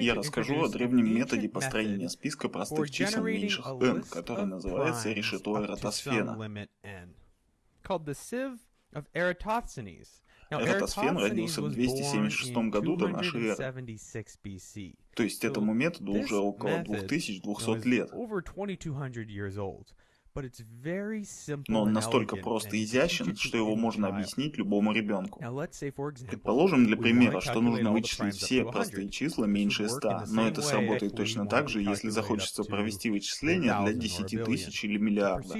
Я расскажу о древнем методе построения списка простых чисел меньших n, который называется решето Эратосфена. Эратосфен родился в 276 году до нашей эры. То есть этому методу уже около 2200 лет. Но он настолько прост и изящен, что его можно объяснить любому ребенку. Предположим для примера, что нужно вычислить все простые числа меньше 100, но это сработает точно так же, если захочется провести вычисление для 10 тысяч или миллиарда.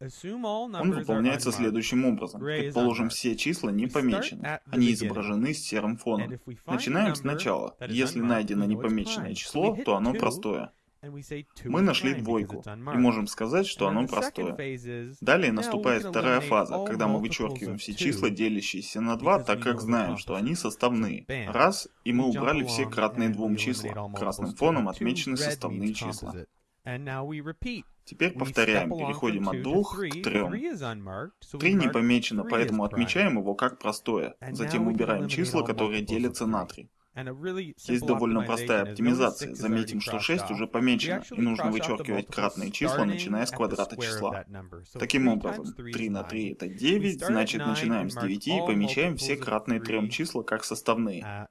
Он выполняется следующим образом. Предположим, все числа не помечены. Они изображены с серым фоном. Начинаем сначала. Если найдено непомеченное число, то оно простое. Мы нашли двойку и можем сказать, что оно простое. Далее наступает вторая фаза, когда мы вычеркиваем все числа, делящиеся на 2, так как знаем, что они составные. Раз, и мы убрали все кратные двум числа. Красным фоном отмечены составные числа. Теперь повторяем, переходим от двух к трем. Три не помечено, поэтому отмечаем его как простое. Затем убираем числа, которые делятся на три. Есть довольно простая оптимизация. Заметим, что 6 уже помечено, и нужно вычеркивать кратные числа, начиная с квадрата числа. Таким образом, 3 на 3 это 9, значит начинаем с 9 и помечаем все кратные трем числа как составные.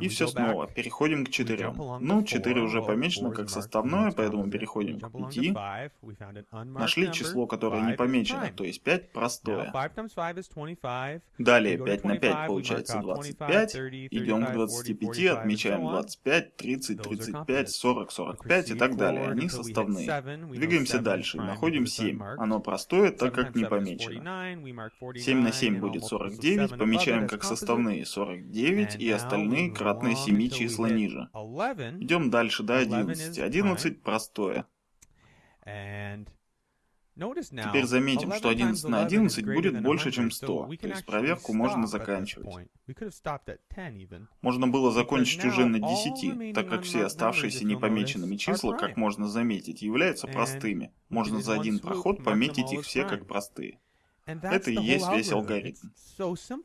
И все снова, переходим к четырем. Ну, 4 уже помечено как составное, поэтому переходим к 5. Нашли число, которое не помечено, то есть 5 простое. Далее 5 на 5 получается 25. Идем к 25, отмечаем 25, 30, 35, 40, 45 и так далее. Они составные. Двигаемся дальше. Находим 7. Оно простое, так как не помечено. 7 на 7 будет 49. Помечаем как составные 49 и остальные остальные кратные 7 числа ниже. Идем дальше до 11. 11 простое. Теперь заметим, что 11 на 11 будет больше, чем 100, то есть проверку можно заканчивать. Можно было закончить уже на 10, так как все оставшиеся непомеченными числа, как можно заметить, являются простыми. Можно за один проход пометить их все как простые. Это и есть весь алгоритм.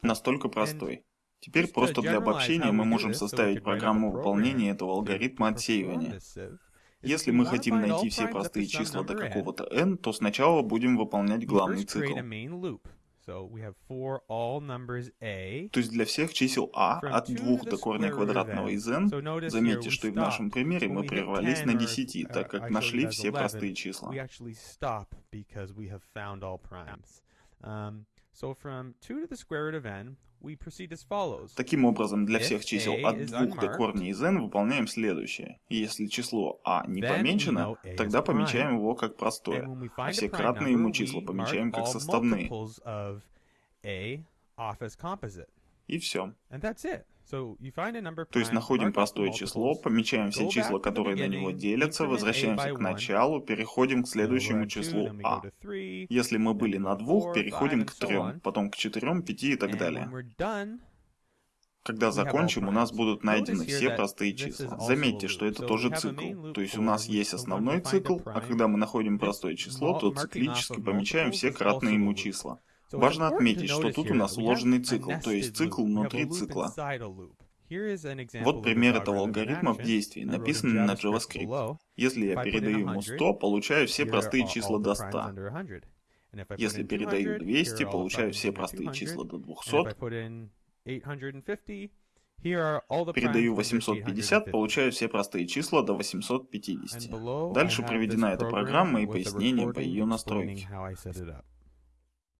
Настолько простой. Теперь просто для обобщения мы можем составить программу выполнения этого алгоритма отсеивания. Если мы хотим найти все простые числа до какого-то n, то сначала будем выполнять главный цикл. То есть для всех чисел a от 2 до корня квадратного из n, заметьте, что и в нашем примере мы прервались на 10, так как нашли все простые числа. Таким образом, для всех чисел от 2 до корня из n выполняем следующее. Если число a не помечено, тогда помечаем его как простое, а все кратные ему числа помечаем как составные. И все. То есть находим простое число, помечаем все числа, которые на него делятся, возвращаемся к началу, переходим к следующему числу а. Если мы были на двух, переходим к трем, потом к четырем, пяти и так далее. Когда закончим, у нас будут найдены все простые числа. Заметьте, что это тоже цикл. То есть у нас есть основной цикл, а когда мы находим простое число, то циклически помечаем все кратные ему числа. Важно отметить, что тут у нас вложенный цикл, то есть цикл внутри цикла. Вот пример этого алгоритма в действии, написанный на JavaScript. Если я передаю ему 100, получаю все простые числа до 100. Если передаю 200, получаю все простые числа до 200. Передаю 850, получаю все простые числа до 850. Дальше приведена эта программа и пояснение по ее настройке.